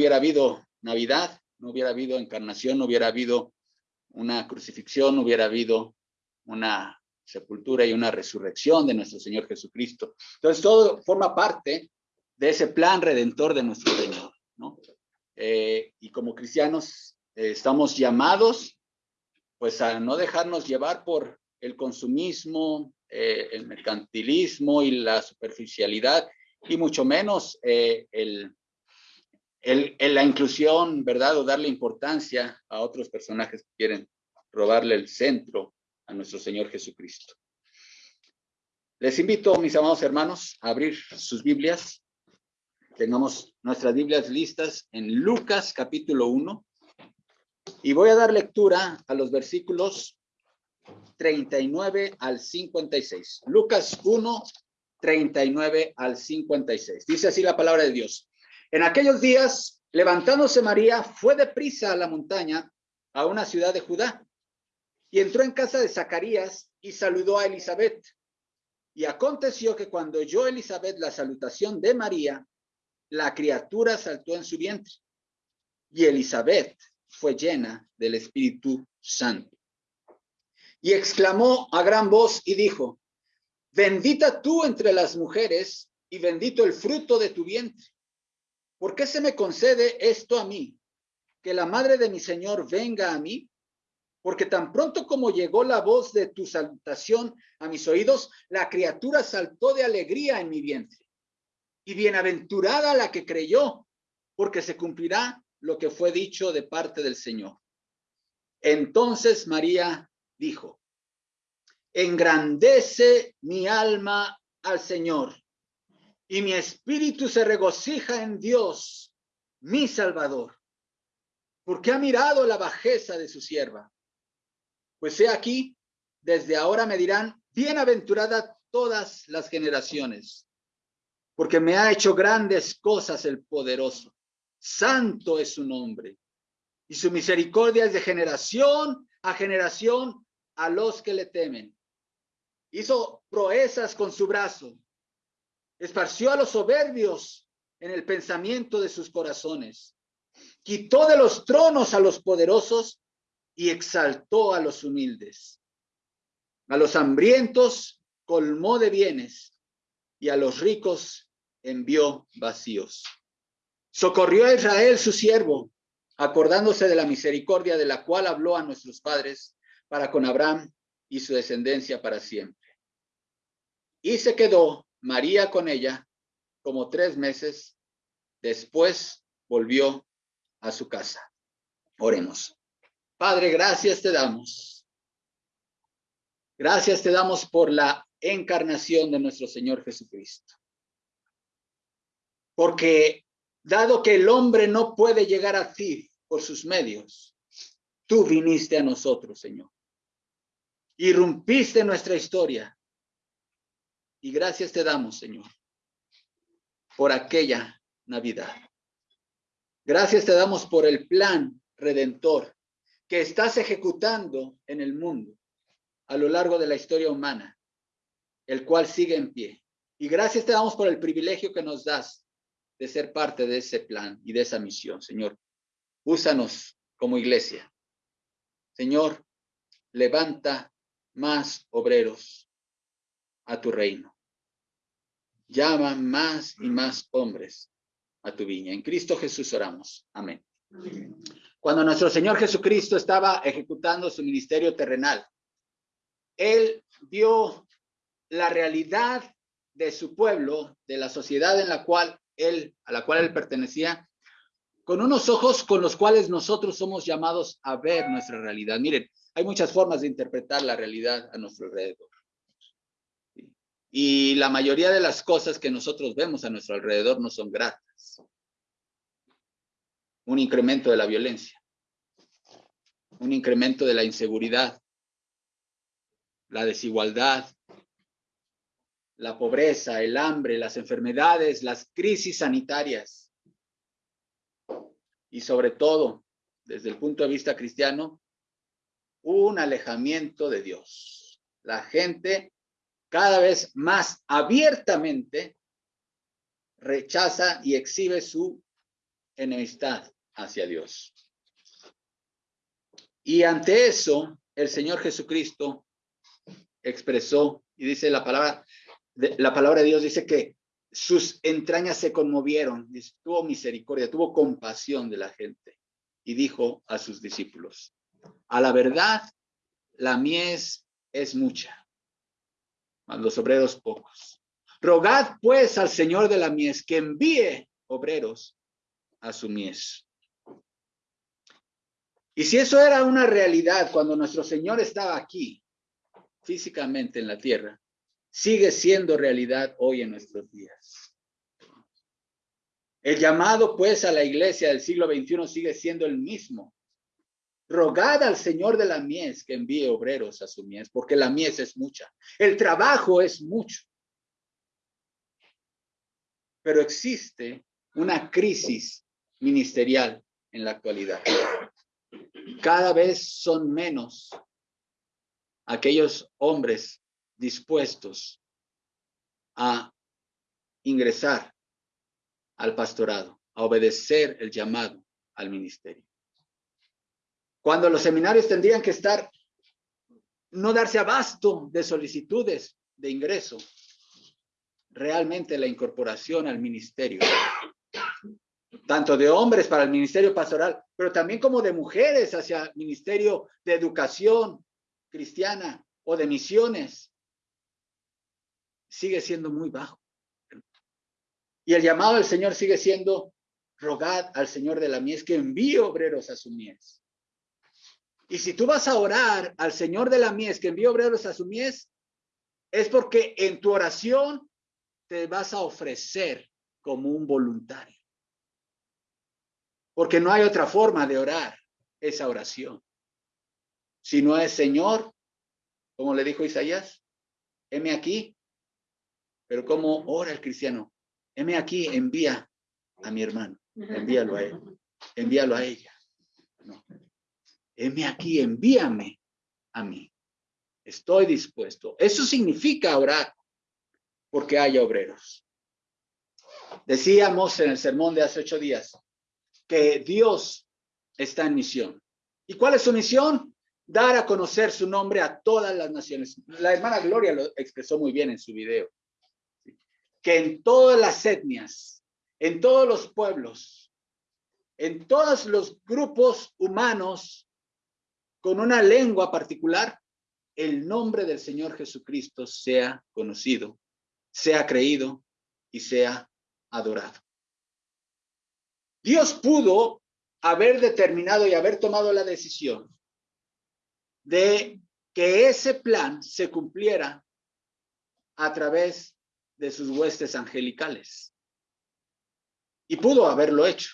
hubiera habido Navidad, no hubiera habido encarnación, no hubiera habido una crucifixión, no hubiera habido una sepultura y una resurrección de nuestro Señor Jesucristo. Entonces, todo forma parte de ese plan redentor de nuestro Señor, ¿no? Eh, y como cristianos eh, estamos llamados, pues, a no dejarnos llevar por el consumismo, eh, el mercantilismo y la superficialidad, y mucho menos el, el, la inclusión, ¿verdad? O darle importancia a otros personajes que quieren robarle el centro a nuestro Señor Jesucristo. Les invito, mis amados hermanos, a abrir sus Biblias. Tengamos nuestras Biblias listas en Lucas capítulo 1. Y voy a dar lectura a los versículos 39 al 56. Lucas 1, 39 al 56. Dice así la palabra de Dios. En aquellos días, levantándose María, fue deprisa a la montaña, a una ciudad de Judá, y entró en casa de Zacarías y saludó a Elizabeth. Y aconteció que cuando oyó Elizabeth la salutación de María, la criatura saltó en su vientre. Y Elizabeth fue llena del Espíritu Santo. Y exclamó a gran voz y dijo, bendita tú entre las mujeres y bendito el fruto de tu vientre. ¿Por qué se me concede esto a mí? Que la madre de mi Señor venga a mí. Porque tan pronto como llegó la voz de tu salutación a mis oídos, la criatura saltó de alegría en mi vientre. Y bienaventurada la que creyó, porque se cumplirá lo que fue dicho de parte del Señor. Entonces María dijo, engrandece mi alma al Señor y mi espíritu se regocija en Dios, mi Salvador, porque ha mirado la bajeza de su sierva. Pues he aquí, desde ahora me dirán, bienaventurada todas las generaciones, porque me ha hecho grandes cosas el poderoso. Santo es su nombre, y su misericordia es de generación a generación a los que le temen. Hizo proezas con su brazo esparció a los soberbios en el pensamiento de sus corazones, quitó de los tronos a los poderosos y exaltó a los humildes. A los hambrientos colmó de bienes y a los ricos envió vacíos. Socorrió a Israel su siervo, acordándose de la misericordia de la cual habló a nuestros padres para con Abraham y su descendencia para siempre. Y se quedó María con ella como tres meses. Después volvió a su casa. Oremos. Padre, gracias te damos. Gracias te damos por la encarnación de nuestro Señor Jesucristo. Porque dado que el hombre no puede llegar a ti por sus medios, tú viniste a nosotros, Señor. Irrumpiste nuestra historia y gracias te damos, Señor, por aquella Navidad. Gracias te damos por el plan redentor que estás ejecutando en el mundo a lo largo de la historia humana, el cual sigue en pie. Y gracias te damos por el privilegio que nos das de ser parte de ese plan y de esa misión, Señor. Úsanos como iglesia. Señor, levanta más obreros a tu reino. Llama más y más hombres a tu viña. En Cristo Jesús oramos. Amén. Cuando nuestro Señor Jesucristo estaba ejecutando su ministerio terrenal, Él vio la realidad de su pueblo, de la sociedad en la cual él, a la cual él pertenecía, con unos ojos con los cuales nosotros somos llamados a ver nuestra realidad. Miren, hay muchas formas de interpretar la realidad a nuestro alrededor. Y la mayoría de las cosas que nosotros vemos a nuestro alrededor no son gratas. Un incremento de la violencia, un incremento de la inseguridad, la desigualdad, la pobreza, el hambre, las enfermedades, las crisis sanitarias. Y sobre todo, desde el punto de vista cristiano, un alejamiento de Dios. La gente cada vez más abiertamente rechaza y exhibe su enemistad hacia Dios. Y ante eso, el Señor Jesucristo expresó, y dice la palabra, la palabra de Dios dice que sus entrañas se conmovieron, tuvo misericordia, tuvo compasión de la gente y dijo a sus discípulos, a la verdad, la mies es mucha, mas los obreros pocos. Rogad pues al Señor de la mies que envíe obreros a su mies. Y si eso era una realidad cuando nuestro Señor estaba aquí, físicamente en la tierra, sigue siendo realidad hoy en nuestros días. El llamado pues a la iglesia del siglo XXI sigue siendo el mismo. Rogad al Señor de la mies que envíe obreros a su mies, porque la mies es mucha. El trabajo es mucho. Pero existe una crisis ministerial en la actualidad cada vez son menos aquellos hombres dispuestos a ingresar al pastorado, a obedecer el llamado al ministerio. Cuando los seminarios tendrían que estar, no darse abasto de solicitudes de ingreso, realmente la incorporación al ministerio tanto de hombres para el ministerio pastoral, pero también como de mujeres hacia el ministerio de educación cristiana o de misiones, sigue siendo muy bajo. Y el llamado del Señor sigue siendo, rogad al Señor de la mies que envíe obreros a su mies. Y si tú vas a orar al Señor de la mies que envíe obreros a su mies, es porque en tu oración te vas a ofrecer como un voluntario porque no hay otra forma de orar esa oración. Si no es Señor, como le dijo Isaías, heme aquí. Pero como ora el cristiano, heme aquí, envía a mi hermano, envíalo a él, envíalo a ella. No. Heme aquí, envíame a mí. Estoy dispuesto. Eso significa orar porque haya obreros. Decíamos en el sermón de hace ocho días, que Dios está en misión. ¿Y cuál es su misión? Dar a conocer su nombre a todas las naciones. La hermana Gloria lo expresó muy bien en su video. Que en todas las etnias, en todos los pueblos, en todos los grupos humanos con una lengua particular, el nombre del Señor Jesucristo sea conocido, sea creído y sea adorado. Dios pudo haber determinado y haber tomado la decisión de que ese plan se cumpliera a través de sus huestes angelicales. Y pudo haberlo hecho.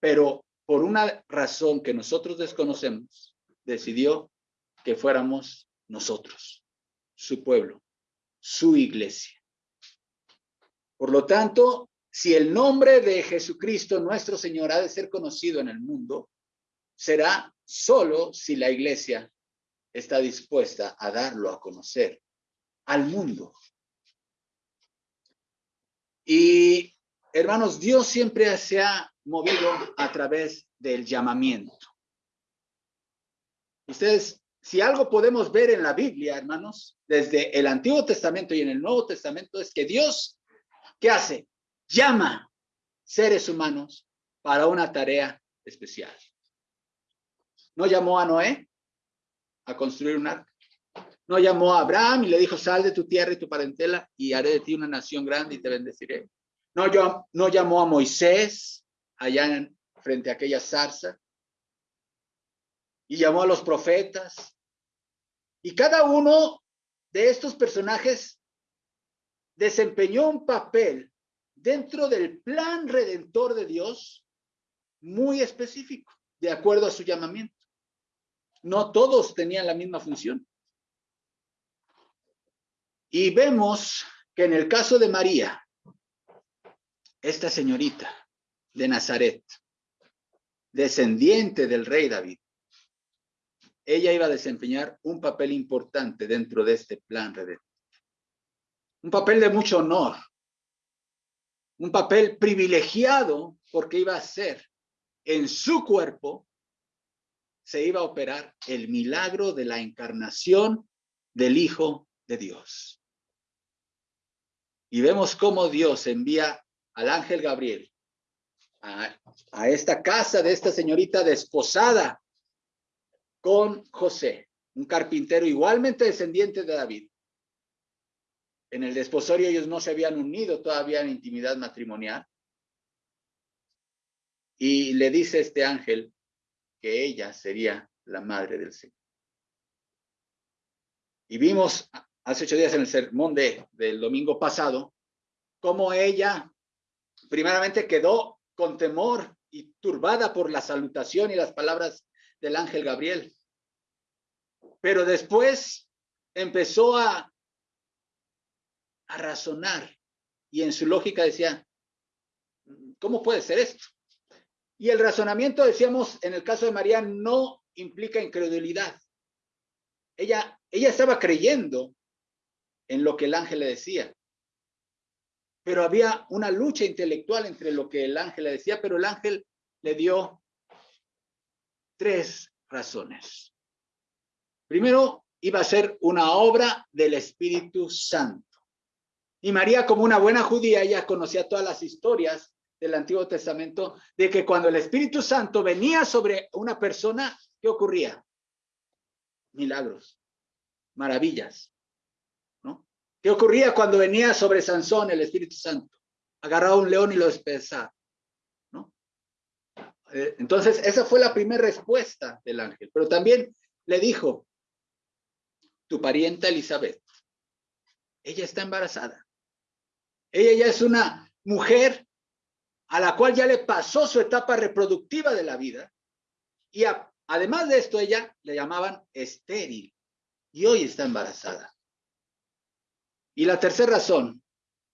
Pero por una razón que nosotros desconocemos, decidió que fuéramos nosotros, su pueblo, su iglesia. Por lo tanto, si el nombre de Jesucristo, nuestro Señor, ha de ser conocido en el mundo, será solo si la iglesia está dispuesta a darlo a conocer al mundo. Y hermanos, Dios siempre se ha movido a través del llamamiento. Ustedes, si algo podemos ver en la Biblia, hermanos, desde el Antiguo Testamento y en el Nuevo Testamento, es que Dios, ¿qué hace? llama seres humanos para una tarea especial. No llamó a Noé a construir un arca. No llamó a Abraham y le dijo, sal de tu tierra y tu parentela y haré de ti una nación grande y te bendeciré. No, yo, no llamó a Moisés allá en, frente a aquella zarza y llamó a los profetas. Y cada uno de estos personajes desempeñó un papel dentro del plan redentor de Dios muy específico, de acuerdo a su llamamiento. No todos tenían la misma función. Y vemos que en el caso de María, esta señorita de Nazaret, descendiente del rey David, ella iba a desempeñar un papel importante dentro de este plan redentor. Un papel de mucho honor, un papel privilegiado porque iba a ser en su cuerpo, se iba a operar el milagro de la encarnación del Hijo de Dios. Y vemos cómo Dios envía al ángel Gabriel a, esta casa de esta señorita desposada con José, un carpintero igualmente descendiente de David. En el desposorio ellos no se habían unido todavía en intimidad matrimonial. Y le dice este ángel que ella sería la madre del Señor. Y vimos hace ocho días en el sermón de, del domingo pasado cómo ella primeramente quedó con temor y turbada por la salutación y las palabras del ángel Gabriel. Pero después empezó a, a razonar y en su lógica decía, ¿cómo puede ser esto? Y el razonamiento, decíamos, en el caso de María, no implica incredulidad. Ella, ella estaba creyendo en lo que el ángel le decía. Pero había una lucha intelectual entre lo que el ángel le decía, pero el ángel le dio tres razones. Primero, iba a ser una obra del Espíritu Santo. Y María, como una buena judía, ella conocía todas las historias del Antiguo Testamento, de que cuando el Espíritu Santo venía sobre una persona, ¿qué ocurría? Milagros, maravillas. ¿Qué ocurría cuando venía sobre Sansón el Espíritu Santo? Agarraba un león y lo despedazaba. Eh, entonces, esa fue la primera respuesta del ángel, pero también le dijo, tu parienta Elizabeth, ella está embarazada. Ella ya es una mujer a la cual ya le pasó su etapa reproductiva de la vida. Y además de esto, ella le llamaban estéril y hoy está embarazada. Y la tercera razón,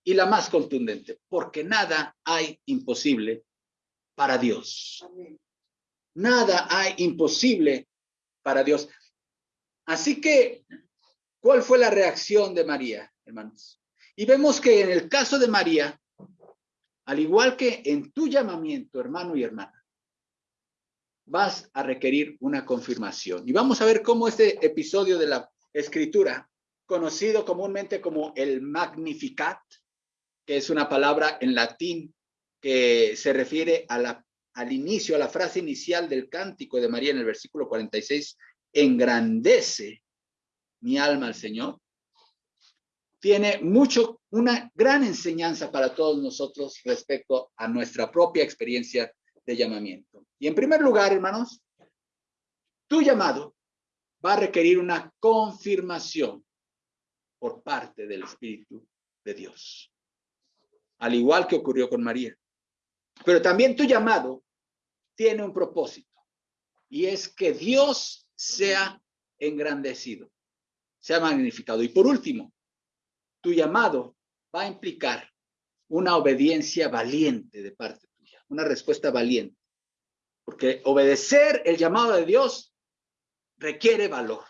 y la más contundente, porque nada hay imposible para Dios. Nada hay imposible para Dios. Así que, ¿cuál fue la reacción de María, hermanos? Y vemos que en el caso de María, al igual que en tu llamamiento, hermano y hermana, vas a requerir una confirmación. Y vamos a ver cómo este episodio de la escritura, conocido comúnmente como el Magnificat, que es una palabra en latín que se refiere al inicio, a la frase inicial del cántico de María en el versículo 46, engrandece mi alma al Señor tiene mucho, una gran enseñanza para todos nosotros respecto a nuestra propia experiencia de llamamiento. Y en primer lugar, hermanos, tu llamado va a requerir una confirmación por parte del Espíritu de Dios. Al igual que ocurrió con María. Pero también tu llamado tiene un propósito y es que Dios sea engrandecido, sea magnificado. Y por último, tu llamado va a implicar una obediencia valiente de parte tuya, una respuesta valiente. Porque obedecer el llamado de Dios requiere valor,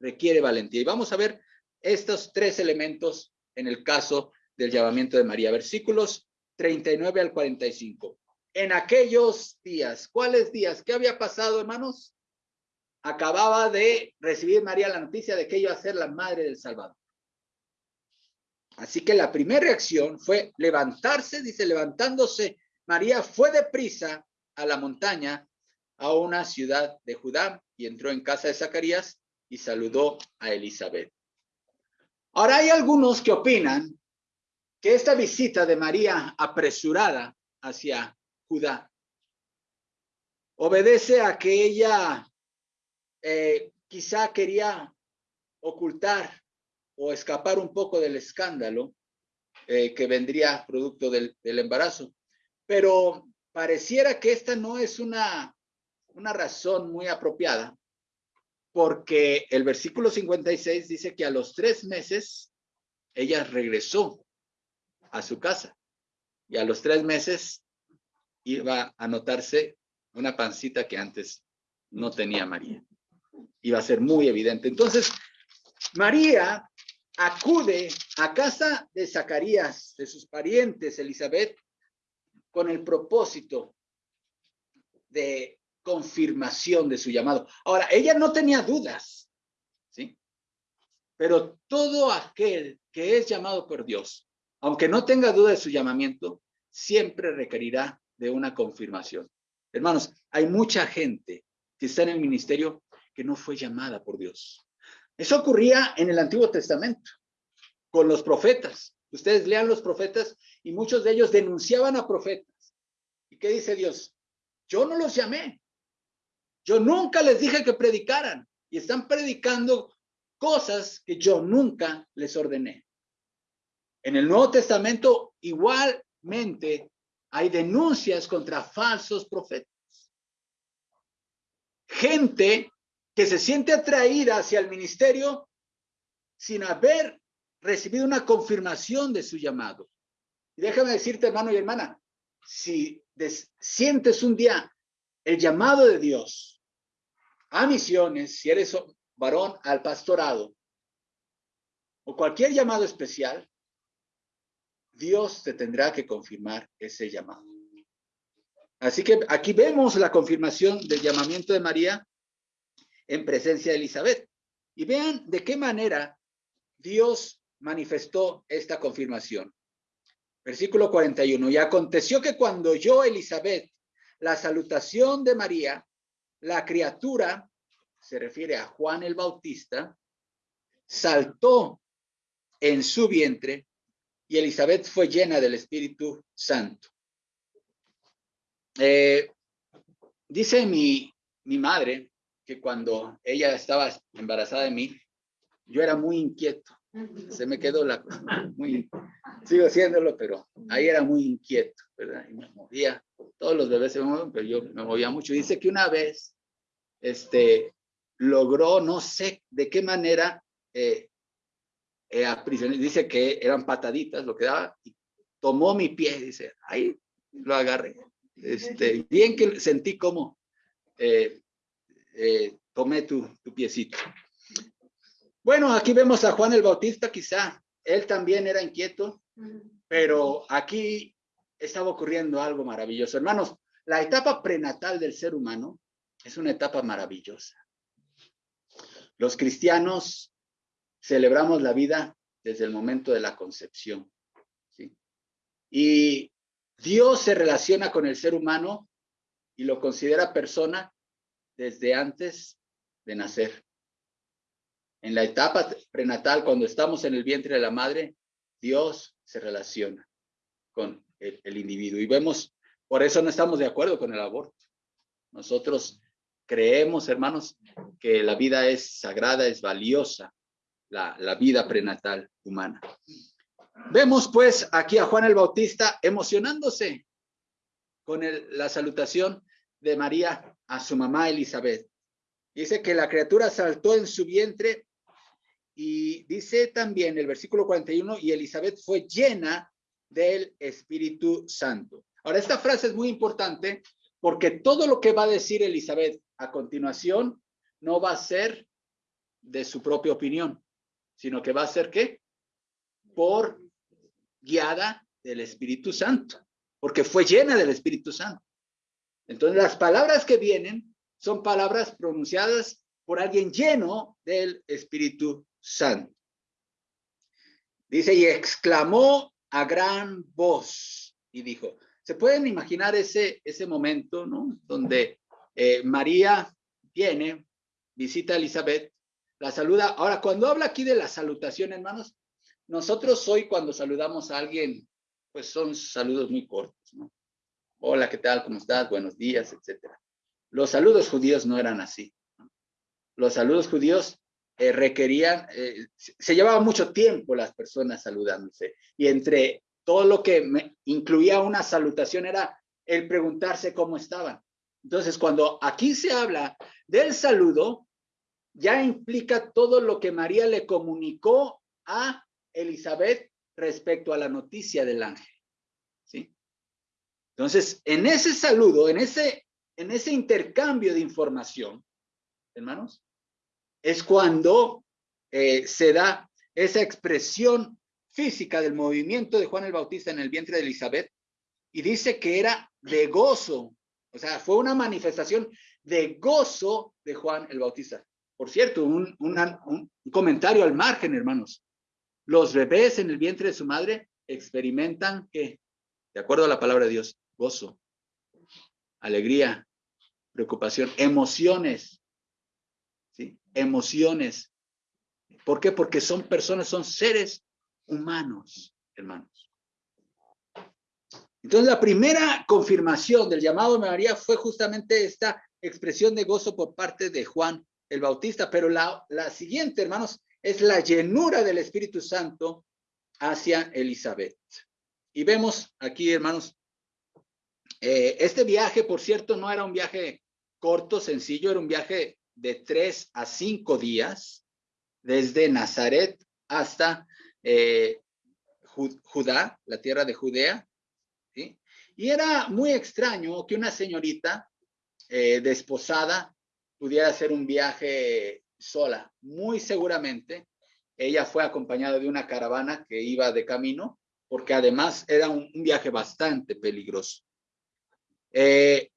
requiere valentía. Y vamos a ver estos tres elementos en el caso del llamamiento de María. Versículos 39 al 45. En aquellos días, ¿cuáles días? ¿Qué había pasado, hermanos? Acababa de recibir María la noticia de que iba a ser la madre del Salvador. Así que la primera reacción fue levantarse, dice, levantándose, María fue deprisa a la montaña, a una ciudad de Judá, y entró en casa de Zacarías y saludó a Elizabeth. Ahora hay algunos que opinan que esta visita de María apresurada hacia Judá obedece a que ella eh, quizá quería ocultar o escapar un poco del escándalo eh, que vendría producto del, embarazo. Pero pareciera que esta no es una, una razón muy apropiada, porque el versículo 56 dice que a los tres meses ella regresó a su casa y a los tres meses iba a notarse una pancita que antes no tenía María. Iba a ser muy evidente. Entonces, María acude a casa de Zacarías, de sus parientes, Elizabeth, con el propósito de confirmación de su llamado. Ahora, ella no tenía dudas, ¿sí? Pero todo aquel que es llamado por Dios, aunque no tenga duda de su llamamiento, siempre requerirá de una confirmación. Hermanos, hay mucha gente que está en el ministerio que no fue llamada por Dios. Eso ocurría en el Antiguo Testamento, con los profetas. Ustedes lean los profetas y muchos de ellos denunciaban a profetas. ¿Y qué dice Dios? Yo no los llamé. Yo nunca les dije que predicaran y están predicando cosas que yo nunca les ordené. En el Nuevo Testamento igualmente hay denuncias contra falsos profetas. Gente que se siente atraída hacia el ministerio sin haber recibido una confirmación de su llamado. Déjame decirte, hermano y hermana, si sientes un día el llamado de Dios a misiones, si eres varón al pastorado o cualquier llamado especial, Dios te tendrá que confirmar ese llamado. Así que aquí vemos la confirmación del llamamiento de María en presencia de Elizabeth. Y vean de qué manera Dios manifestó esta confirmación. Versículo 41. Y aconteció que cuando oyó Elizabeth la salutación de María, la criatura, se refiere a Juan el Bautista, saltó en su vientre y Elizabeth fue llena del Espíritu Santo. Eh, dice mi, mi madre que cuando ella estaba embarazada de mí, yo era muy inquieto. Se me quedó la muy sigo haciéndolo, pero ahí era muy inquieto, ¿verdad? Y me movía. Todos los bebés se mueven, pero yo me movía mucho. Dice que una vez este logró no sé de qué manera eh, eh dice que eran pataditas lo que daba y tomó mi pie, dice, ahí lo agarré. Este, bien que sentí como eh, eh, tomé tu, tu piecito. Bueno, aquí vemos a Juan el Bautista, quizá él también era inquieto, pero aquí estaba ocurriendo algo maravilloso. Hermanos, la etapa prenatal del ser humano es una etapa maravillosa. Los cristianos celebramos la vida desde el momento de la concepción. ¿sí? Y Dios se relaciona con el ser humano y lo considera persona desde antes de nacer. En la etapa prenatal, cuando estamos en el vientre de la madre, Dios se relaciona con el, individuo. Y vemos, por eso no estamos de acuerdo con el aborto. Nosotros creemos, hermanos, que la vida es sagrada, es valiosa, la, vida prenatal humana. Vemos pues aquí a Juan el Bautista emocionándose con la salutación de María a su mamá Elizabeth. Dice que la criatura saltó en su vientre y dice también el versículo 41, y Elizabeth fue llena del Espíritu Santo. Ahora, esta frase es muy importante porque todo lo que va a decir Elizabeth a continuación no va a ser de su propia opinión, sino que va a ser ¿qué? Por guiada del Espíritu Santo, porque fue llena del Espíritu Santo. Entonces, las palabras que vienen son palabras pronunciadas por alguien lleno del Espíritu Santo. Dice, y exclamó a gran voz y dijo, ¿se pueden imaginar ese, ese momento, ¿no? Donde eh, María viene, visita a Elizabeth, la saluda. Ahora, cuando habla aquí de la salutación, hermanos, nosotros hoy cuando saludamos a alguien, pues son saludos muy cortos, ¿no? Hola, ¿qué tal? ¿Cómo estás? Buenos días, etcétera. Los saludos judíos no eran así. Los saludos judíos eh, requerían, eh, se llevaba mucho tiempo las personas saludándose. Y entre todo lo que me incluía una salutación era el preguntarse cómo estaban. Entonces, cuando aquí se habla del saludo, ya implica todo lo que María le comunicó a Elizabeth respecto a la noticia del ángel. Entonces, en ese saludo, en ese, en ese intercambio de información, hermanos, es cuando eh, se da esa expresión física del movimiento de Juan el Bautista en el vientre de Elizabeth y dice que era de gozo, o sea, fue una manifestación de gozo de Juan el Bautista. Por cierto, un, un comentario al margen, hermanos. Los bebés en el vientre de su madre experimentan que, de acuerdo a la palabra de Dios, gozo, alegría, preocupación, emociones. Emociones. ¿Por qué? Porque son personas, son seres humanos, hermanos. Entonces, la primera confirmación del llamado de María fue justamente esta expresión de gozo por parte de Juan el Bautista, pero la, la siguiente, hermanos, es la llenura del Espíritu Santo hacia Elizabeth. Y vemos aquí, hermanos, eh, este viaje, por cierto, no era un viaje corto, sencillo, era un viaje de tres a cinco días, desde Nazaret hasta eh, Judá, la tierra de Judea. Y era muy extraño que una señorita eh, desposada pudiera hacer un viaje sola. Muy seguramente ella fue acompañada de una caravana que iba de camino, porque además era un viaje bastante peligroso. Eh,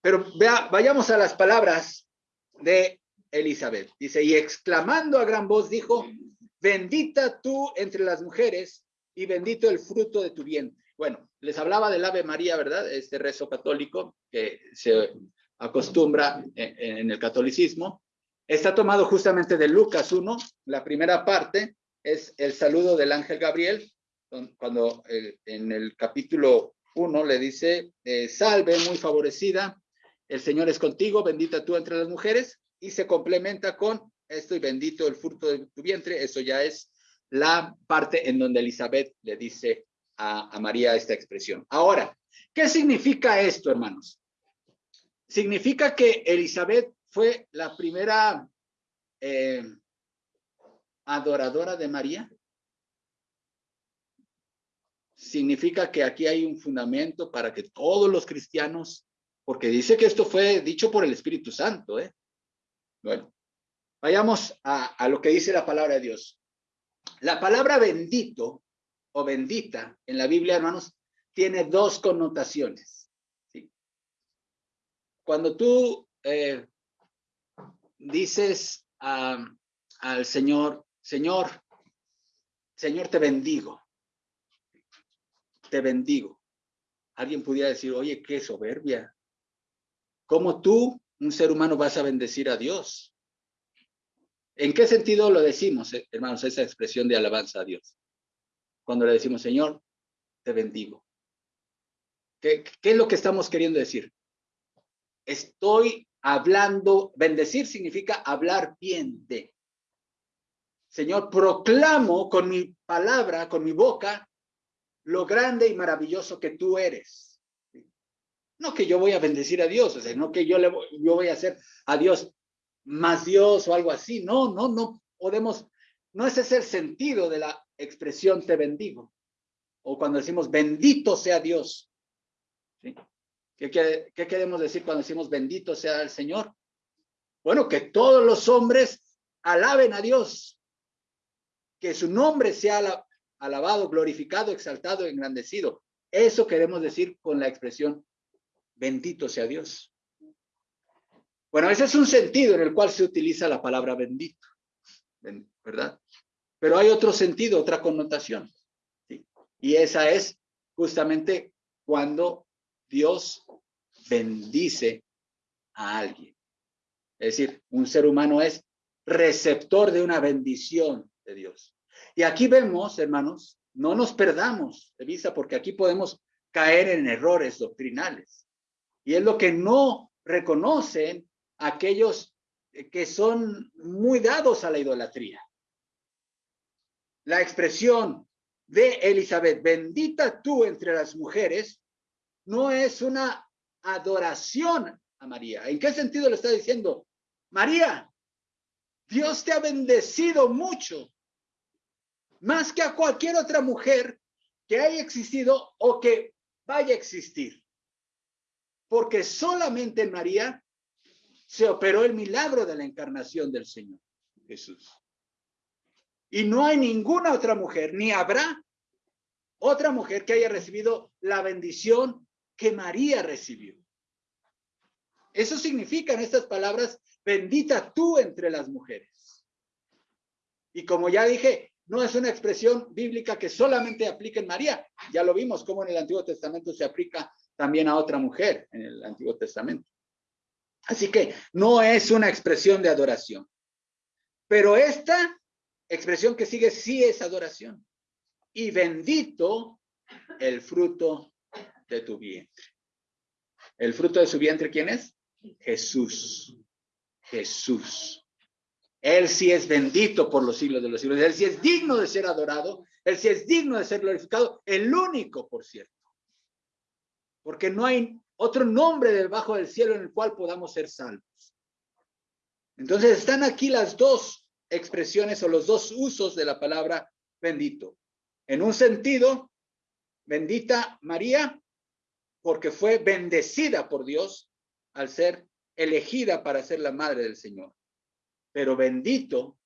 pero vea, vayamos a las palabras de Elizabeth. Dice, y exclamando a gran voz dijo, bendita tú entre las mujeres y bendito el fruto de tu vientre. Bueno, les hablaba del Ave María, ¿verdad? Este rezo católico que se acostumbra en, el catolicismo. Está tomado justamente de Lucas 1, la primera parte es el saludo del ángel Gabriel, cuando en el capítulo uno le dice, eh, salve, muy favorecida, el Señor es contigo, bendita tú entre las mujeres, y se complementa con esto y bendito el fruto de tu vientre, eso ya es la parte en donde Elizabeth le dice a, María esta expresión. Ahora, ¿qué significa esto, hermanos? Significa que Elizabeth fue la primera eh, adoradora de María significa que aquí hay un fundamento para que todos los cristianos, porque dice que esto fue dicho por el Espíritu Santo, ¿eh? Bueno, vayamos a, lo que dice la palabra de Dios. La palabra bendito o bendita en la Biblia, hermanos, tiene dos connotaciones. Cuando tú eh, dices al Señor, Señor, Señor, te bendigo te bendigo. Alguien pudiera decir, oye, qué soberbia. ¿Cómo tú, un ser humano, vas a bendecir a Dios? ¿En qué sentido lo decimos, eh, hermanos, esa expresión de alabanza a Dios? Cuando le decimos, Señor, te bendigo. ¿Qué, qué es lo que estamos queriendo decir? Estoy hablando, bendecir significa hablar bien de. Señor, proclamo con mi palabra, con mi boca, lo grande y maravilloso que tú eres. No que yo voy a bendecir a Dios, o sea, no que yo, le voy, yo voy a hacer a Dios más Dios o algo así. No, no, no podemos, no ese es el sentido de la expresión te bendigo. O cuando decimos bendito sea Dios. ¿Sí? ¿Qué, qué queremos decir cuando decimos bendito sea el Señor? Bueno, que todos los hombres alaben a Dios, que su nombre sea la, alabado, glorificado, exaltado, engrandecido. Eso queremos decir con la expresión bendito sea Dios. Bueno, ese es un sentido en el cual se utiliza la palabra bendito, ¿verdad? Pero hay otro sentido, otra connotación. Y esa es justamente cuando Dios bendice a alguien. Es decir, un ser humano es receptor de una bendición de Dios. Y aquí vemos, hermanos, no nos perdamos de vista porque aquí podemos caer en errores doctrinales. Y es lo que no reconocen aquellos que son muy dados a la idolatría. La expresión de Elizabeth, bendita tú entre las mujeres, no es una adoración a María. ¿En qué sentido le está diciendo? María, Dios te ha bendecido mucho más que a cualquier otra mujer que haya existido o que vaya a existir. Porque solamente en María se operó el milagro de la encarnación del Señor Jesús. Y no hay ninguna otra mujer, ni habrá otra mujer que haya recibido la bendición que María recibió. Eso significan estas palabras, bendita tú entre las mujeres. Y como ya dije, no es una expresión bíblica que solamente aplica en María. Ya lo vimos como en el Antiguo Testamento se aplica también a otra mujer en el Antiguo Testamento. Así que no es una expresión de adoración. Pero esta expresión que sigue sí es adoración. Y bendito el fruto de tu vientre. ¿El fruto de su vientre quién es? Jesús. Jesús. Él sí es bendito por los siglos de los siglos. Él sí es digno de ser adorado. Él sí es digno de ser glorificado. El único, por cierto. Porque no hay otro nombre debajo del cielo en el cual podamos ser salvos. Entonces están aquí las dos expresiones o los dos usos de la palabra bendito. En un sentido, bendita María, porque fue bendecida por Dios al ser elegida para ser la madre del Señor. Pero bendito,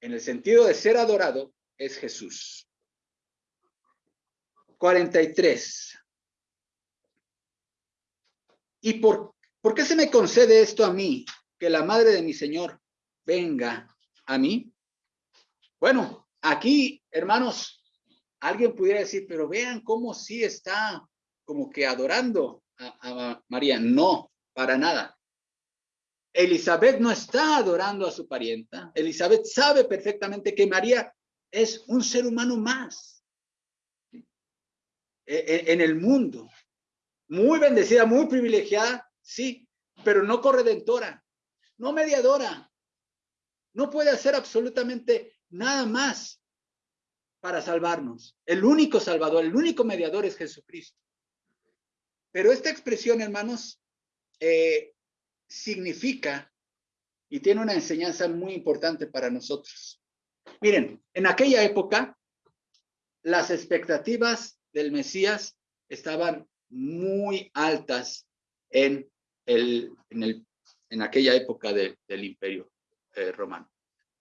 en el sentido de ser adorado, es Jesús. 43. ¿Y por, por qué se me concede esto a mí? Que la madre de mi Señor venga a mí. Bueno, aquí, hermanos, alguien pudiera decir, pero vean cómo sí está como que adorando a, María. No, para nada. Elizabeth no está adorando a su parienta. Elizabeth sabe perfectamente que María es un ser humano más e, e, en el mundo muy bendecida, muy privilegiada, sí, pero no corredentora, no mediadora. No puede hacer absolutamente nada más para salvarnos. El único salvador, el único mediador es Jesucristo. Pero esta expresión, hermanos, eh, significa y tiene una enseñanza muy importante para nosotros. Miren, en aquella época, las expectativas del Mesías estaban muy altas en, el, en, el, en aquella época del imperio eh, romano.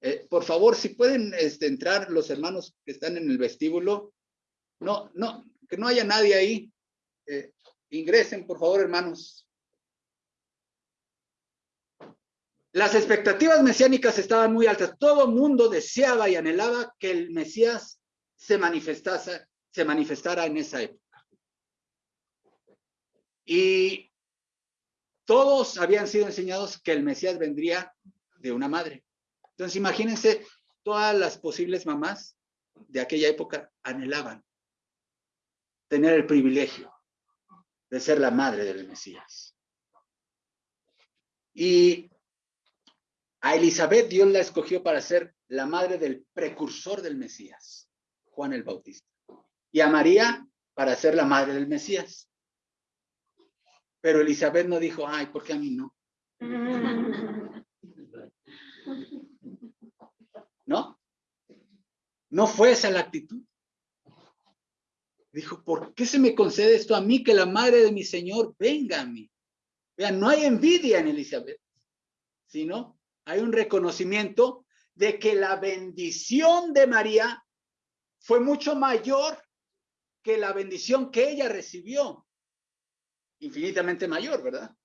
Eh, por favor, si pueden este, entrar los hermanos que están en el vestíbulo, no, no, que no haya nadie ahí. Eh, ingresen, por favor, hermanos. Las expectativas mesiánicas estaban muy altas. Todo mundo deseaba y anhelaba que el Mesías se manifestase, se manifestara en esa época. Y todos habían sido enseñados que el Mesías vendría de una madre. Entonces, imagínense, todas las posibles mamás de aquella época anhelaban tener el privilegio de ser la madre del Mesías. Y a Elizabeth Dios la escogió para ser la madre del precursor del Mesías, Juan el Bautista. Y a María para ser la madre del Mesías. Pero Elizabeth no dijo, ay, ¿por qué a mí no? ¿No? No fue esa la actitud. Dijo, ¿por qué se me concede esto a mí que la madre de mi Señor venga a mí? Vean, no hay envidia en Elizabeth, sino hay un reconocimiento de que la bendición de María fue mucho mayor que la bendición que ella recibió infinitamente mayor, ¿verdad?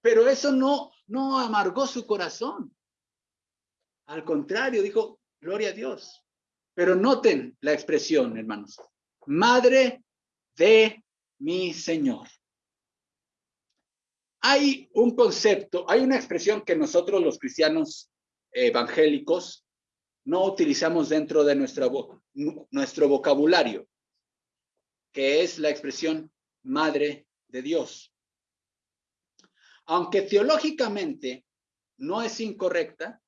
Pero eso no, no amargó su corazón. Al contrario, dijo, gloria a Dios. Pero noten la expresión, hermanos. Madre de mi Señor. Hay un concepto, hay una expresión que nosotros los cristianos evangélicos no utilizamos dentro de nuestro, nuestro vocabulario, que es la expresión madre de Dios. Aunque teológicamente no es incorrecta,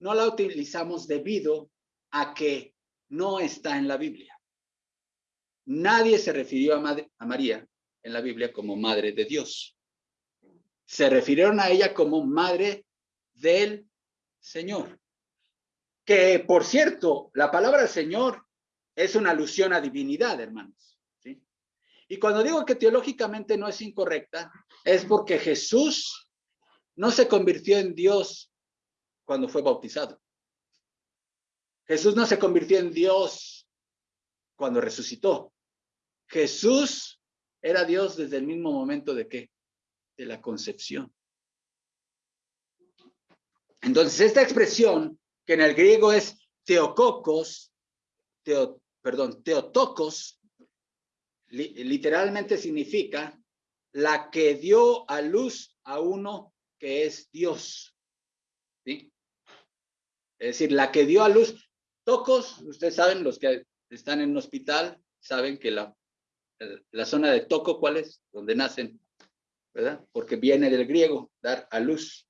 no la utilizamos debido a que no está en la Biblia. Nadie se refirió a, a María en la Biblia como madre de Dios. Se refirieron a ella como madre del Señor. Que, por cierto, la palabra Señor es una alusión a divinidad, hermanos. Y cuando digo que teológicamente no es incorrecta, es porque Jesús no se convirtió en Dios cuando fue bautizado. Jesús no se convirtió en Dios cuando resucitó. Jesús era Dios desde el mismo momento de qué? De la concepción. Entonces, esta expresión, que en el griego es teococos, teo, perdón, teotocos, literalmente significa la que dio a luz a uno que es Dios. ¿Sí? Es decir, la que dio a luz. Tocos, ustedes saben, los que están en un hospital, saben que la, la zona de toco, ¿cuál es? Donde nacen, ¿verdad? Porque viene del griego, dar a luz.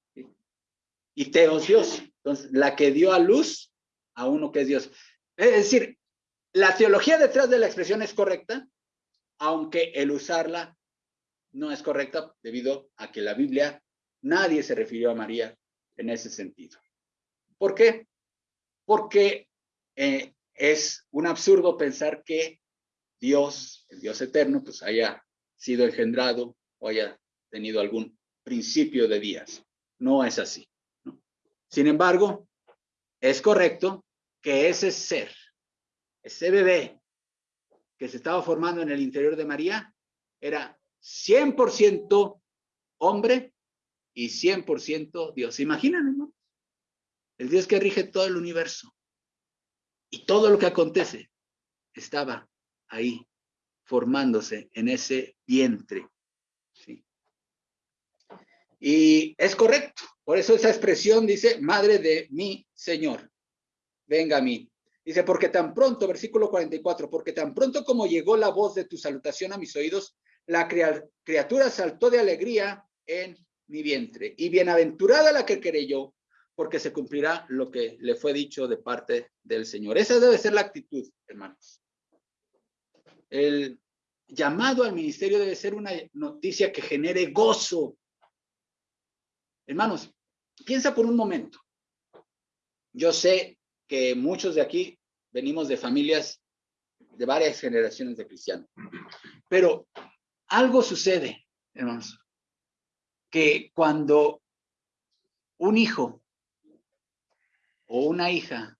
Y teos Dios. Entonces, la que dio a luz a uno que es Dios. Es decir, la teología detrás de la expresión es correcta, aunque el usarla no es correcta debido a que la Biblia nadie se refirió a María en ese sentido. ¿Por qué? Porque eh, es un absurdo pensar que Dios, el Dios eterno, pues haya sido engendrado o haya tenido algún principio de días. No es así. Sin embargo, es correcto que ese ser, ese bebé que se estaba formando en el interior de María, era 100% hombre y 100% Dios. ¿Se imaginan? El Dios que rige todo el universo y todo lo que acontece estaba ahí formándose en ese vientre. ¿sí? Y es correcto. Por eso esa expresión dice, madre de mi Señor, venga a mí. Dice, porque tan pronto, versículo 44, porque tan pronto como llegó la voz de tu salutación a mis oídos, la criatura saltó de alegría en mi vientre. Y bienaventurada la que creyó, porque se cumplirá lo que le fue dicho de parte del Señor. Esa debe ser la actitud, hermanos. El llamado al ministerio debe ser una noticia que genere gozo. Hermanos, piensa por un momento. Yo sé que muchos de aquí venimos de familias de varias generaciones de cristianos, pero algo sucede, hermanos, que cuando un hijo o una hija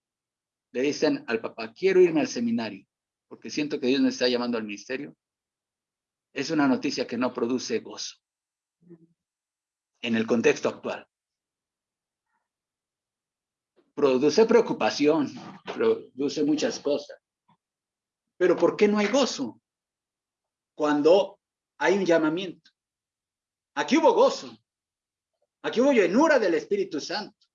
le dicen al papá, quiero irme al seminario, porque siento que Dios me está llamando al ministerio, es una noticia que no produce gozo en el contexto actual. Produce preocupación, produce muchas cosas. Pero ¿por qué no hay gozo? Cuando hay un llamamiento. Aquí hubo gozo. Aquí hubo llenura del Espíritu Santo.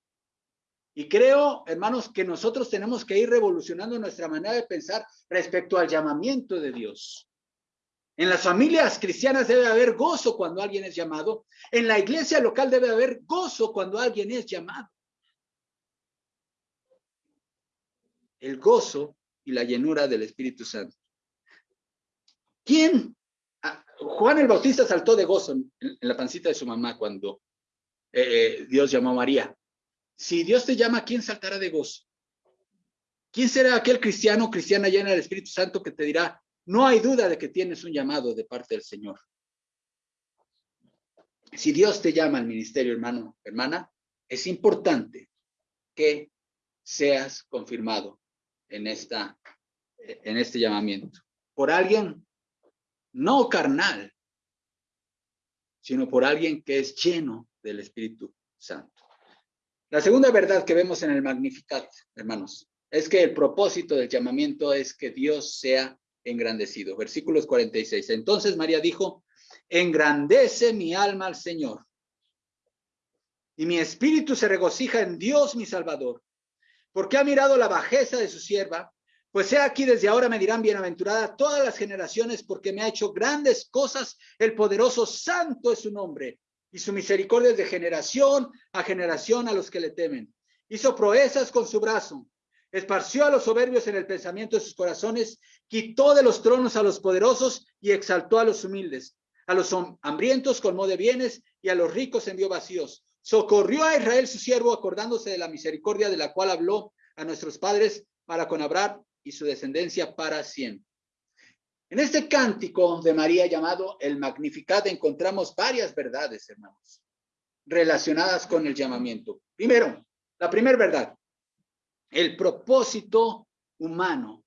Y creo, hermanos, que nosotros tenemos que ir revolucionando nuestra manera de pensar respecto al llamamiento de Dios. En las familias cristianas debe haber gozo cuando alguien es llamado. En la iglesia local debe haber gozo cuando alguien es llamado. El gozo y la llenura del Espíritu Santo. ¿Quién? Ah, Juan el Bautista saltó de gozo en, la pancita de su mamá cuando eh, eh, Dios llamó a María. Si Dios te llama, ¿quién saltará de gozo? ¿Quién será aquel cristiano cristiana llena del Espíritu Santo que te dirá, no hay duda de que tienes un llamado de parte del Señor? Si Dios te llama al ministerio, hermano, hermana, es importante que seas confirmado en, esta, en este llamamiento. Por alguien no carnal, sino por alguien que es lleno del Espíritu Santo. La segunda verdad que vemos en el Magnificat, hermanos, es que el propósito del llamamiento es que Dios sea engrandecido. Versículos 46. Entonces María dijo, engrandece mi alma al Señor. Y mi espíritu se regocija en Dios mi Salvador, porque ha mirado la bajeza de su sierva, pues he aquí desde ahora me dirán bienaventurada todas las generaciones, porque me ha hecho grandes cosas, el poderoso santo es su nombre y su misericordia es de generación a generación a los que le temen. Hizo proezas con su brazo, esparció a los soberbios en el pensamiento de sus corazones, quitó de los tronos a los poderosos y exaltó a los humildes. A los hambrientos colmó de bienes y a los ricos envió vacíos. Socorrió a Israel su siervo, acordándose de la misericordia de la cual habló a nuestros padres para con Abraham y su descendencia para siempre. En este cántico de María llamado el Magnificat encontramos varias verdades, hermanos, relacionadas con el llamamiento. Primero, la primera verdad el propósito humano.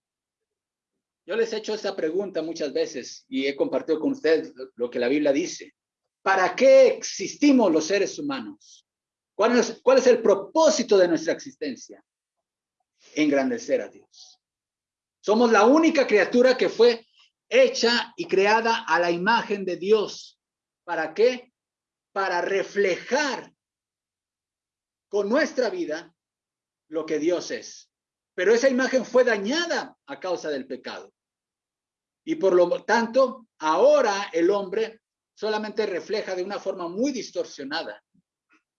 Yo les he hecho esta pregunta muchas veces y he compartido con ustedes lo que la Biblia dice. ¿Para qué existimos los seres humanos? ¿Cuál es, cuál es el propósito de nuestra existencia? Engrandecer a Dios. Somos la única criatura que fue hecha y creada a la imagen de Dios. ¿Para qué? Para reflejar con nuestra vida lo que Dios es. Pero esa imagen fue dañada a causa del pecado. Y por lo tanto, ahora el hombre solamente refleja de una forma muy distorsionada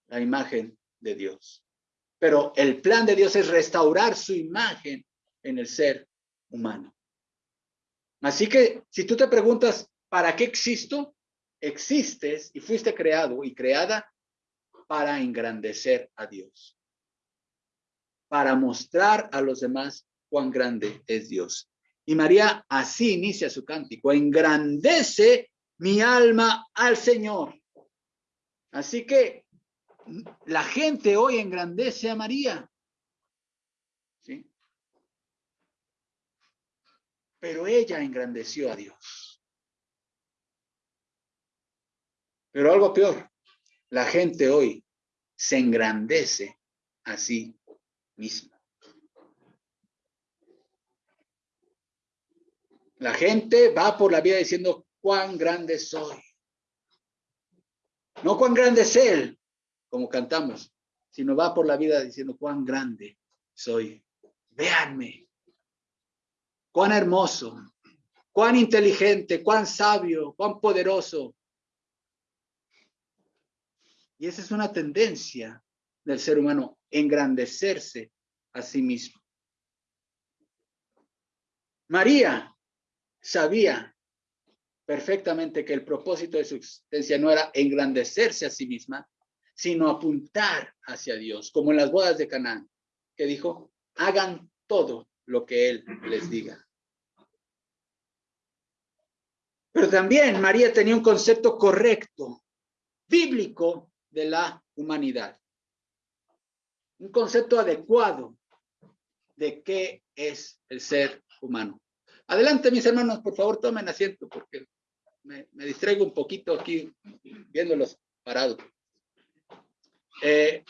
la imagen de Dios. Pero el plan de Dios es restaurar su imagen en el ser humano. Así que si tú te preguntas, ¿para qué existo? Existes y fuiste creado y creada para engrandecer a Dios para mostrar a los demás cuán grande es Dios. Y María así inicia su cántico, engrandece mi alma al Señor. Así que la gente hoy engrandece a María. ¿Sí? Pero ella engrandeció a Dios. Pero algo peor, la gente hoy se engrandece así misma. La gente va por la vida diciendo cuán grande soy. No cuán grande es Él, como cantamos, sino va por la vida diciendo cuán grande soy. Véanme, cuán hermoso, cuán inteligente, cuán sabio, cuán poderoso. Y esa es una tendencia del ser humano engrandecerse a sí mismo. María sabía perfectamente que el propósito de su existencia no era engrandecerse a sí misma, sino apuntar hacia Dios, como en las bodas de Canaán, que dijo, hagan todo lo que Él les diga. Pero también María tenía un concepto correcto, bíblico, de la humanidad un concepto adecuado de qué es el ser humano. Adelante, mis hermanos, por favor, tomen asiento porque me, distraigo un poquito aquí viéndolos parados. Eh,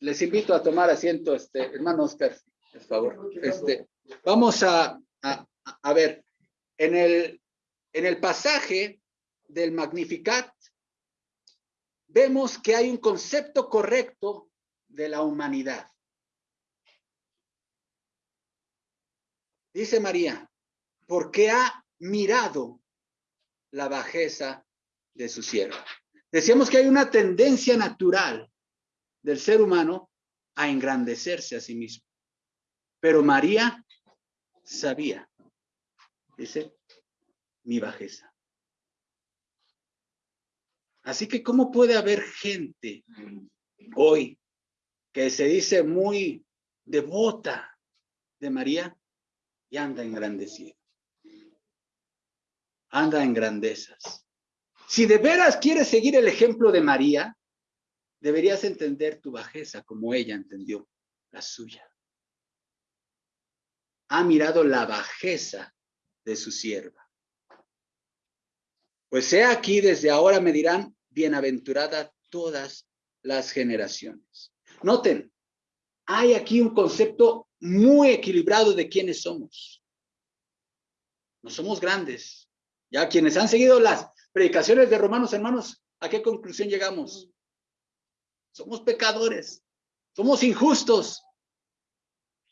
les invito a tomar asiento, este, hermano Oscar, por favor. Este, vamos a, a, ver, en el, en el pasaje del Magnificat, vemos que hay un concepto correcto de la humanidad. Dice María, porque ha mirado la bajeza de su sierva. Decíamos que hay una tendencia natural del ser humano a engrandecerse a sí mismo. Pero María sabía, dice, mi bajeza. Así que, ¿cómo puede haber gente hoy que se dice muy devota de María y anda engrandecida. Anda en grandezas. Si de veras quieres seguir el ejemplo de María, deberías entender tu bajeza como ella entendió la suya. Ha mirado la bajeza de su sierva. Pues he aquí, desde ahora me dirán, bienaventurada todas las generaciones. Noten, hay aquí un concepto muy equilibrado de quiénes somos. No somos grandes. Ya quienes han seguido las predicaciones de Romanos, hermanos, ¿a qué conclusión llegamos? Somos pecadores, somos injustos.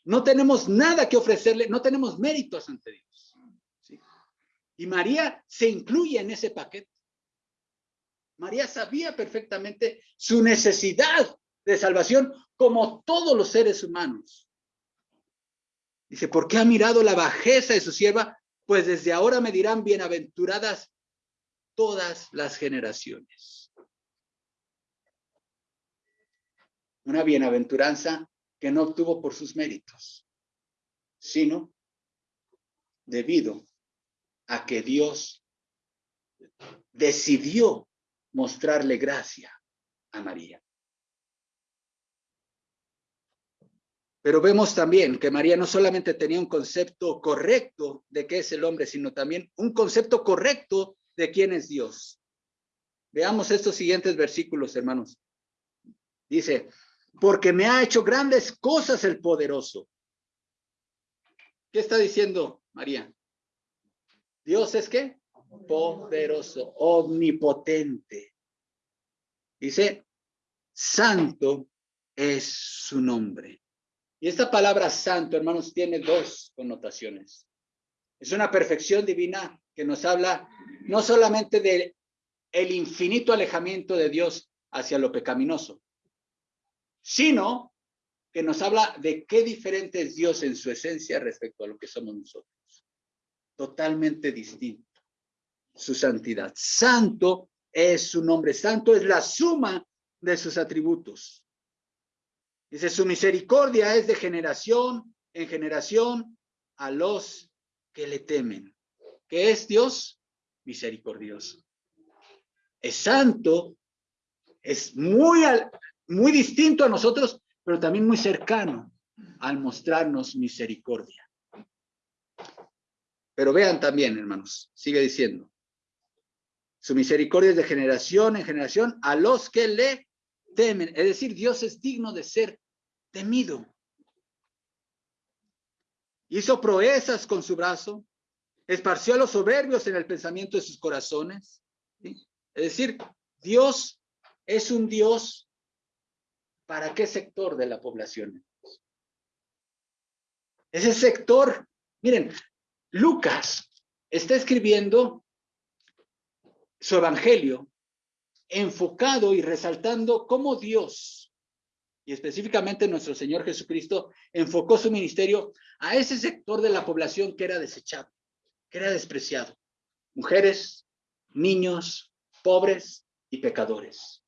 No tenemos nada que ofrecerle, no tenemos méritos ante Dios. Y María se incluye en ese paquete. María sabía perfectamente su necesidad de salvación como todos los seres humanos. Dice, ¿por qué ha mirado la bajeza de su sierva? Pues desde ahora me dirán bienaventuradas todas las generaciones. Una bienaventuranza que no obtuvo por sus méritos, sino debido a que Dios decidió mostrarle gracia a María. Pero vemos también que María no solamente tenía un concepto correcto de qué es el hombre, sino también un concepto correcto de quién es Dios. Veamos estos siguientes versículos, hermanos. Dice, porque me ha hecho grandes cosas el poderoso. ¿Qué está diciendo María? Dios es qué? Poderoso, omnipotente. Dice, santo es su nombre. Y esta palabra santo, hermanos, tiene dos connotaciones. Es una perfección divina que nos habla no solamente de el infinito alejamiento de Dios hacia lo pecaminoso, sino que nos habla de qué diferente es Dios en su esencia respecto a lo que somos nosotros. Totalmente distinto. Su santidad. Santo es su nombre. Santo es la suma de sus atributos. Dice, su misericordia es de generación en generación a los que le temen. ¿Qué es Dios? Misericordioso. Es santo, es muy, muy distinto a nosotros, pero también muy cercano al mostrarnos misericordia. Pero vean también, hermanos, sigue diciendo, su misericordia es de generación en generación a los que le temen. Es decir, Dios es digno de ser temido. Hizo proezas con su brazo, esparció a los soberbios en el pensamiento de sus corazones. Es decir, Dios es un Dios para qué sector de la población. Ese sector, miren, Lucas está escribiendo su evangelio enfocado y resaltando cómo Dios, y específicamente nuestro Señor Jesucristo, enfocó su ministerio a ese sector de la población que era desechado, que era despreciado. Mujeres, niños, pobres y pecadores.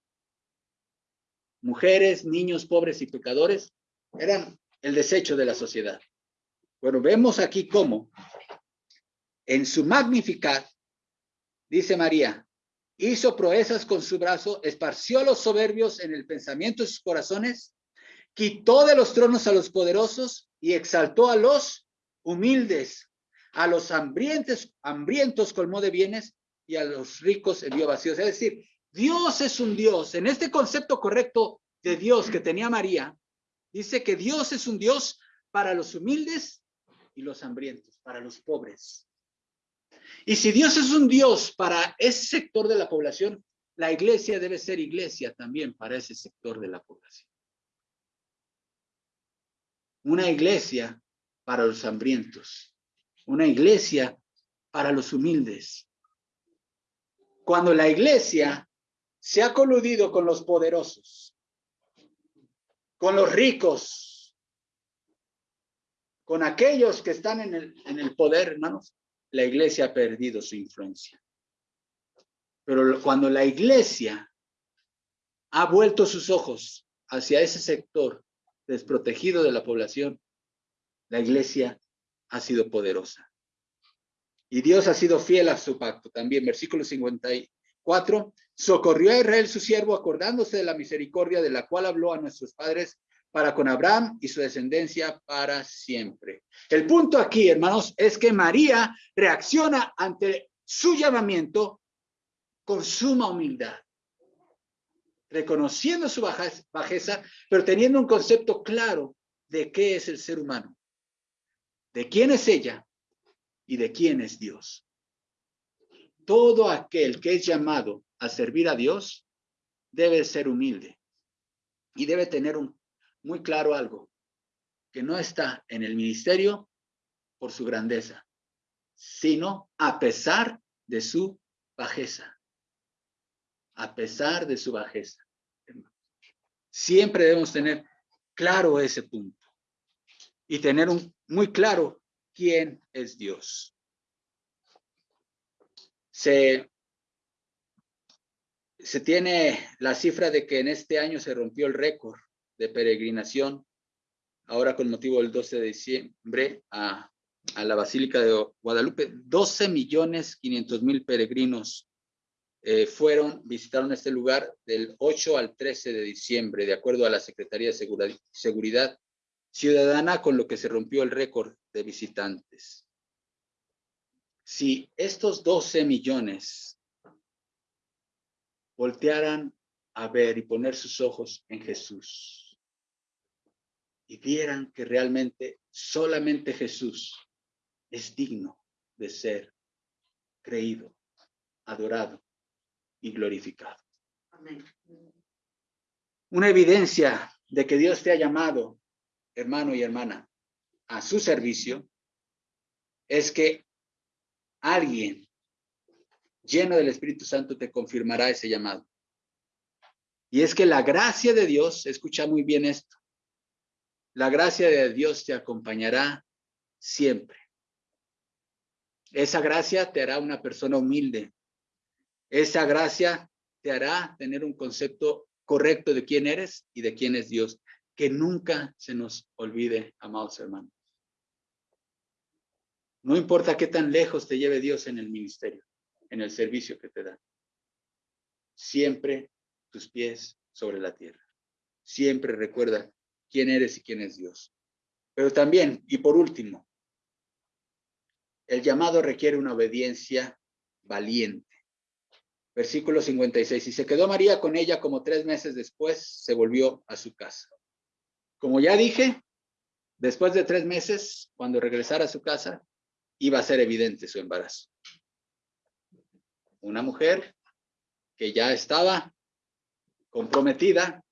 Mujeres, niños, pobres y pecadores eran el desecho de la sociedad. Bueno, vemos aquí cómo en su magnificat, dice María, hizo proezas con su brazo, esparció los soberbios en el pensamiento de sus corazones, quitó de los tronos a los poderosos y exaltó a los humildes, a los hambrientos, hambrientos colmó de bienes y a los ricos envió vacíos. Es decir, Dios es un Dios. En este concepto correcto de Dios que tenía María, dice que Dios es un Dios para los humildes y los hambrientos, para los pobres. Y si Dios es un Dios para ese sector de la población, la iglesia debe ser iglesia también para ese sector de la población. Una iglesia para los hambrientos, una iglesia para los humildes. Cuando la iglesia se ha coludido con los poderosos, con los ricos, con aquellos que están en el, poder, hermanos, la iglesia ha perdido su influencia. Pero cuando la iglesia ha vuelto sus ojos hacia ese sector desprotegido de la población, la iglesia ha sido poderosa. Y Dios ha sido fiel a su pacto. También, versículo 54, socorrió a Israel su siervo acordándose de la misericordia de la cual habló a nuestros padres para con Abraham y su descendencia para siempre. El punto aquí, hermanos, es que María reacciona ante su llamamiento con suma humildad, reconociendo su bajeza, pero teniendo un concepto claro de qué es el ser humano, de quién es ella y de quién es Dios. Todo aquel que es llamado a servir a Dios debe ser humilde y debe tener un muy claro algo, que no está en el ministerio por su grandeza, sino a pesar de su bajeza. A pesar de su bajeza. Siempre debemos tener claro ese punto y tener un, muy claro quién es Dios. Se, se tiene la cifra de que en este año se rompió el récord de peregrinación, ahora con motivo del 12 de diciembre, a, la Basílica de Guadalupe. 12 millones 500 mil peregrinos eh, fueron, visitaron este lugar del 8 al 13 de diciembre, de acuerdo a la Secretaría de Seguridad ciudadana con lo que se rompió el récord de visitantes. Si estos 12 millones voltearan a ver y poner sus ojos en Jesús y vieran que realmente solamente Jesús es digno de ser creído, adorado y glorificado. Una evidencia de que Dios te ha llamado, hermano y hermana, a su servicio, es que alguien lleno del Espíritu Santo te confirmará ese llamado. Y es que la gracia de Dios, escucha muy bien esto, la gracia de Dios te acompañará siempre. Esa gracia te hará una persona humilde. Esa gracia te hará tener un concepto correcto de quién eres y de quién es Dios. Que nunca se nos olvide, amados hermanos. No importa qué tan lejos te lleve Dios en el ministerio, en el servicio que te da. Siempre tus pies sobre la tierra. Siempre recuerda quién eres y quién es Dios. Pero también, y por último, el llamado requiere una obediencia valiente. Versículo 56. Y se quedó María con ella como tres meses después, se volvió a su casa. Como ya dije, después de tres meses, cuando regresara a su casa, iba a ser evidente su embarazo. Una mujer que ya estaba comprometida,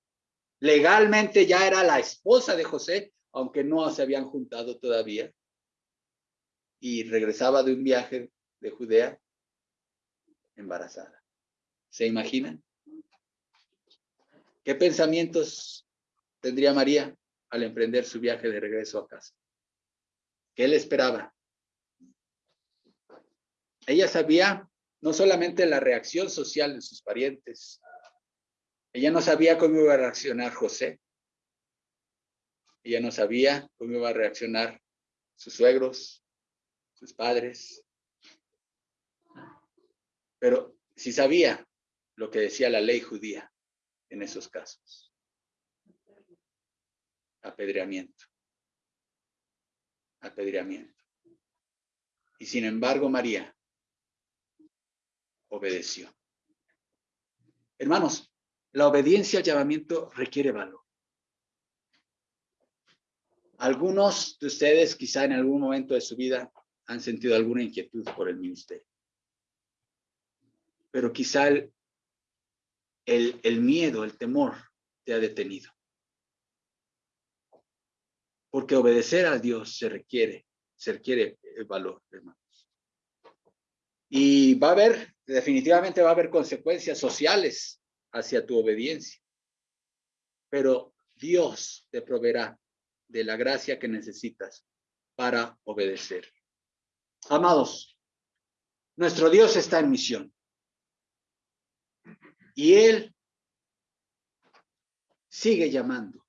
legalmente ya era la esposa de José, aunque no se habían juntado todavía, y regresaba de un viaje de Judea embarazada. ¿Se imaginan? ¿Qué pensamientos tendría María al emprender su viaje de regreso a casa? ¿Qué le esperaba? Ella sabía no solamente la reacción social de sus parientes, ella no sabía cómo iba a reaccionar José, ella no sabía cómo iba a reaccionar sus suegros, sus padres. Pero si sabía lo que decía la ley judía en esos casos. Apedreamiento. Apedreamiento. Y sin embargo, María obedeció. Hermanos, la obediencia al llamamiento requiere valor. Algunos de ustedes quizá en algún momento de su vida han sentido alguna inquietud por el ministerio. Pero quizá el, el, miedo, el temor te ha detenido. Porque obedecer a Dios se requiere, se requiere el valor, hermanos. Y va a haber, definitivamente va a haber consecuencias sociales hacia tu obediencia. Pero Dios te proveerá de la gracia que necesitas para obedecer. Amados, nuestro Dios está en misión. Y Él sigue llamando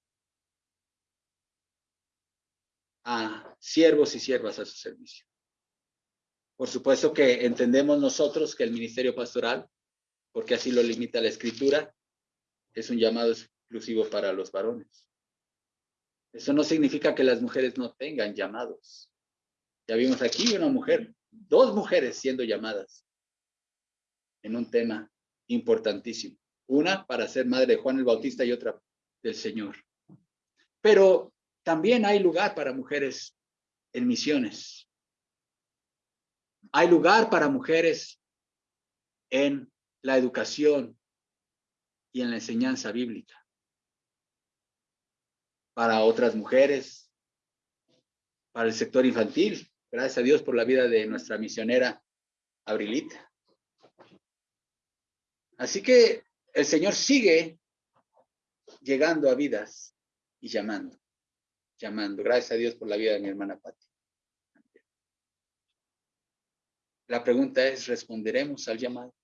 a siervos y siervas a su servicio. Por supuesto que entendemos nosotros que el ministerio pastoral, porque así lo limita la escritura, es un llamado exclusivo para los varones. Eso no significa que las mujeres no tengan llamados. Ya vimos aquí una mujer, dos mujeres siendo llamadas en un tema importantísimo. Una para ser madre de Juan el Bautista y otra del Señor. Pero también hay lugar para mujeres en misiones. Hay lugar para mujeres en la educación y en la enseñanza bíblica. Para otras mujeres, para el sector infantil, Gracias a Dios por la vida de nuestra misionera Abrilita. Así que el Señor sigue llegando a vidas y llamando, llamando. Gracias a Dios por la vida de mi hermana Pati. La pregunta es, ¿responderemos al llamado?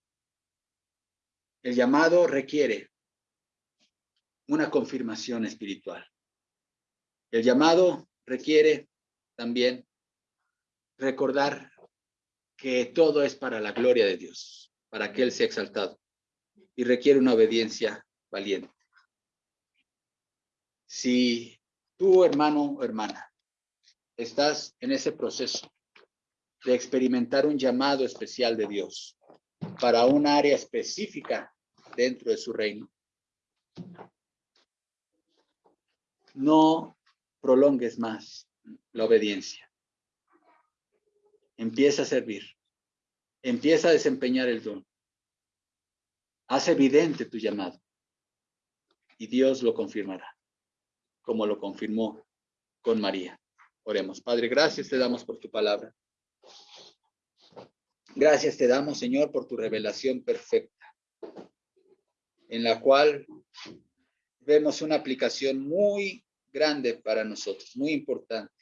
El llamado requiere una confirmación espiritual. El llamado requiere también recordar que todo es para la gloria de Dios, para que Él sea exaltado y requiere una obediencia valiente. Si tú, hermano o hermana, estás en ese proceso de experimentar un llamado especial de Dios para un área específica dentro de su reino. No prolongues más la obediencia. Empieza a servir. Empieza a desempeñar el don. Haz evidente tu llamado. Y Dios lo confirmará, como lo confirmó con María. Oremos. Padre, gracias te damos por tu palabra. Gracias te damos, Señor, por tu revelación perfecta, en la cual vemos una aplicación muy grande para nosotros, muy importante.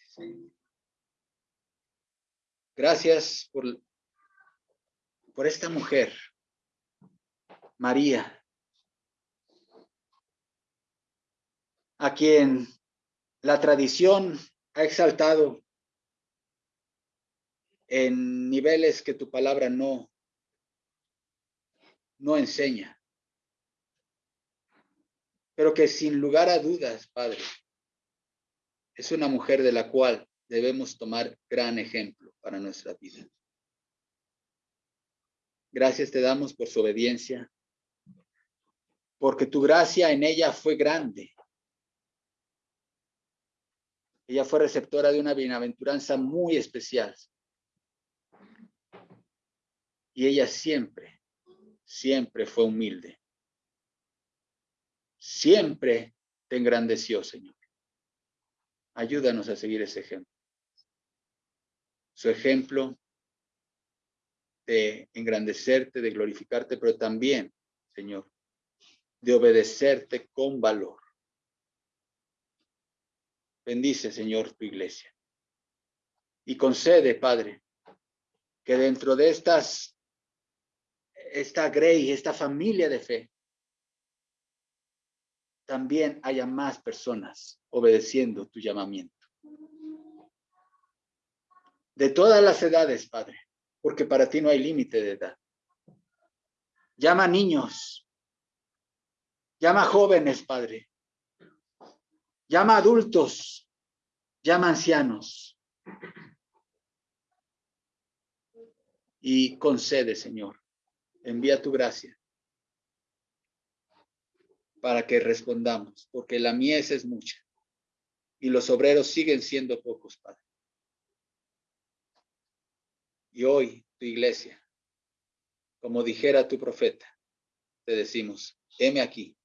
Gracias por, por esta mujer, María, a quien la tradición ha exaltado en niveles que tu palabra no, no enseña. Pero que sin lugar a dudas, Padre, es una mujer de la cual debemos tomar gran ejemplo para nuestra vida. Gracias te damos por su obediencia, porque tu gracia en ella fue grande. Ella fue receptora de una bienaventuranza muy especial. Y ella siempre, siempre fue humilde. Siempre te engrandeció, Señor. Ayúdanos a seguir ese ejemplo. Su ejemplo de engrandecerte, de glorificarte, pero también, Señor, de obedecerte con valor. Bendice, Señor, tu iglesia. Y concede, Padre, que dentro de estas esta Grey, esta familia de fe, también haya más personas obedeciendo tu llamamiento. De todas las edades, Padre, porque para ti no hay límite de edad. Llama niños, llama jóvenes, Padre, llama adultos, llama ancianos. Y concede, Señor, envía tu gracia para que respondamos, porque la mies es mucha y los obreros siguen siendo pocos, Padre. Y hoy tu iglesia, como dijera tu profeta, te decimos, heme aquí,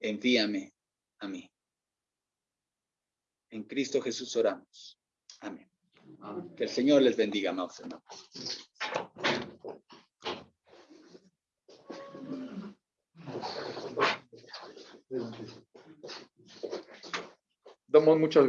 envíame a mí. En Cristo Jesús oramos. Amén. Que el Señor les bendiga, amados hermanos. Damos muchas